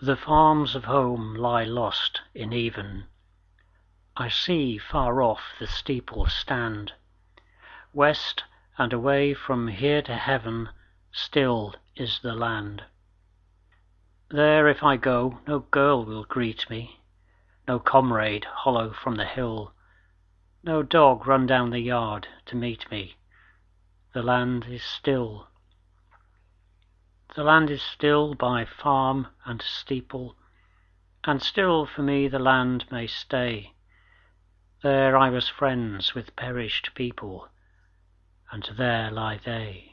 The farms of home lie lost in even; I see far off the steeple stand; West, and away from here to heaven, Still is the land. There if I go, no girl will greet me, No comrade hollo from the hill, No dog run down the yard to meet me, The land is still. The land is still by farm and steeple, And still for me the land may stay; There I was friends with perished people, And there lie they.